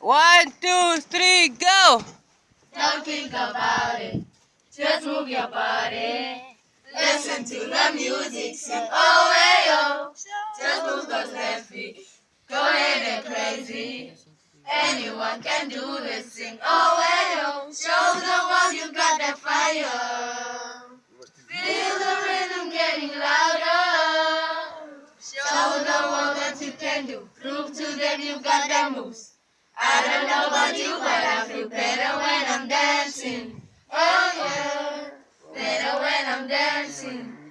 One, two, three, go! Don't think about it. Just move your body. Listen to the music. Sing oh hey oh. Just move those left feet. Go ahead and crazy. Anyone can do this. Sing oh can do. Prove to them you got that moves. I don't know about you, but I feel better when I'm dancing. Oh yeah, better when I'm dancing.